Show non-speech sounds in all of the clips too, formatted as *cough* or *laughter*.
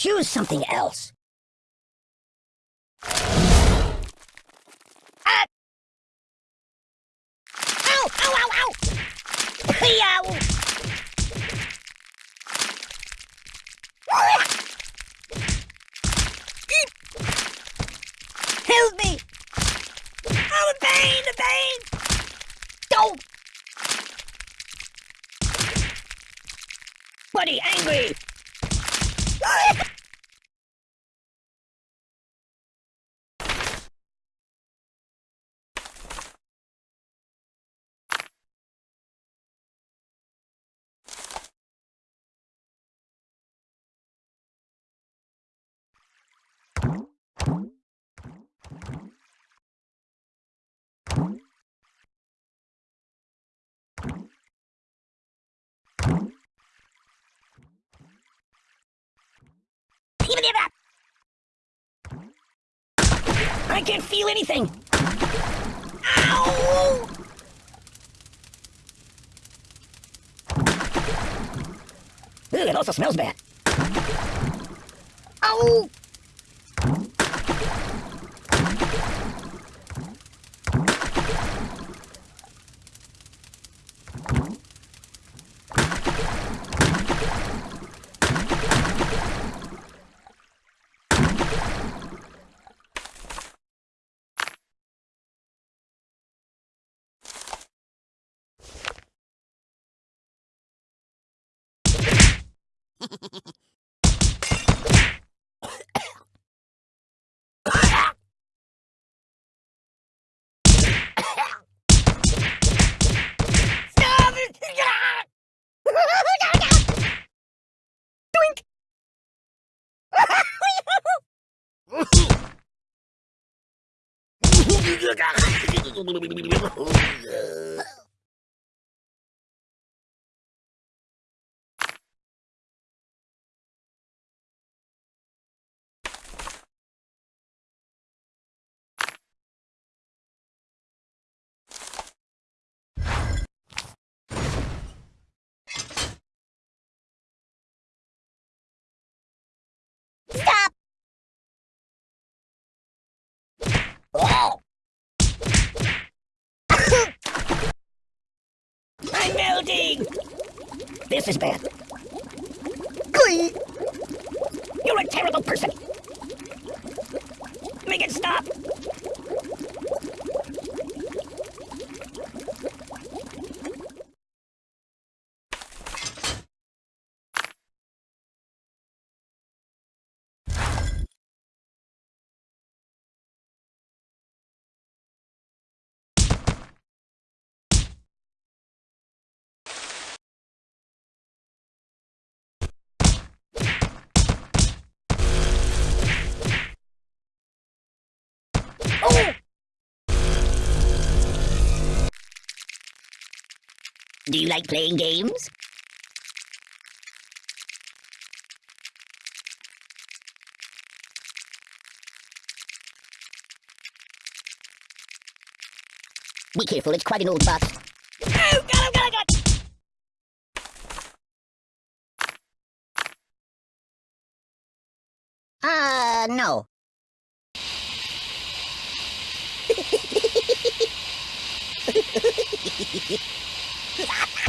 Choose something else. Ah! Ow! Ow! Ow! Ow! Ow! Help me! Oh, the pain! The pain! Don't! Buddy, angry! I can't feel anything! Ow! Ooh, it also smells bad. Ow! Stop *laughs* I'm melting! This is bad. Glee! You're a terrible person! Make it stop! Do you like playing games? Be careful, it's quite an old box. Oh, God, oh, God, oh, God! Uh, no. *laughs* oh!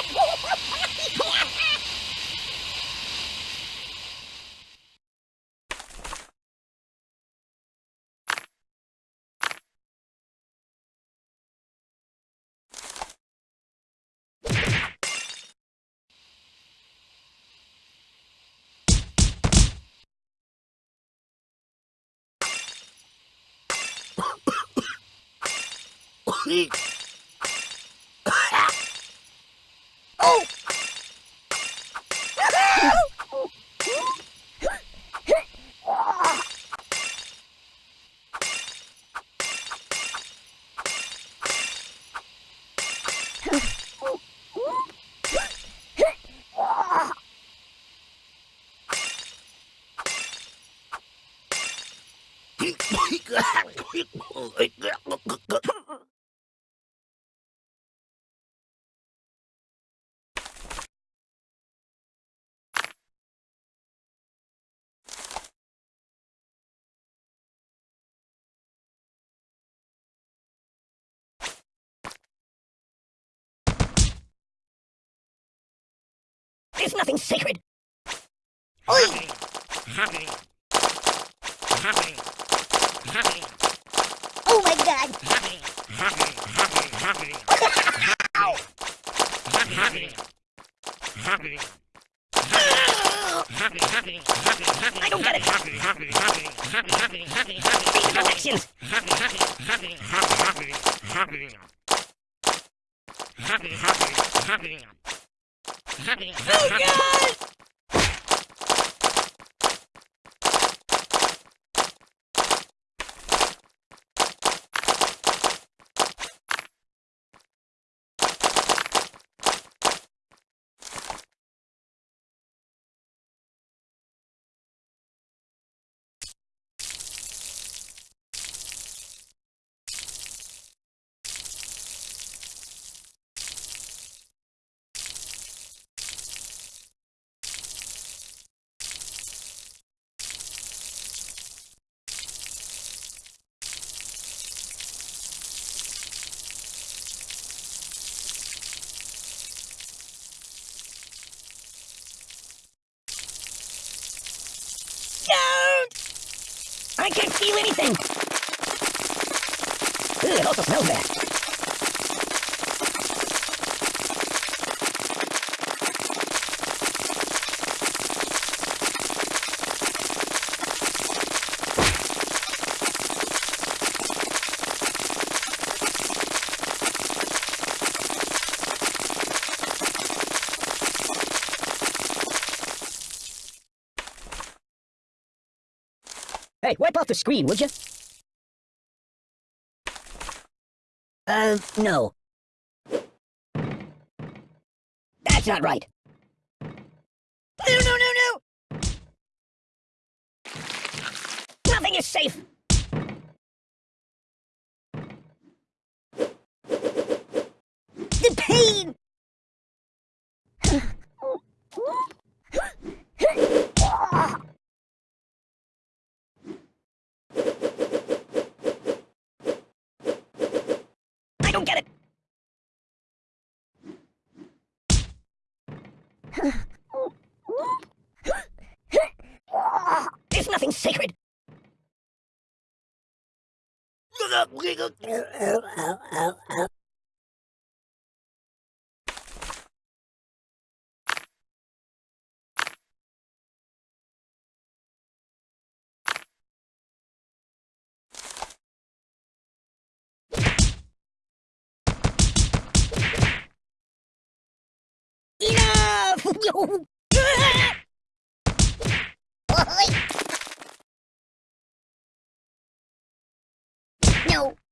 *laughs* Oh, my God. There's nothing sacred. Oi! Oh my god! I don't get it. These elections. Oh god! Don't! I can't feel anything. Ugh, it also smells bad. Hey, wipe off the screen, would you? Uh, no. That's not right. No, no, no, no! Nothing is safe! The pain! I don't get it! There's nothing sacred! *laughs* No. *laughs*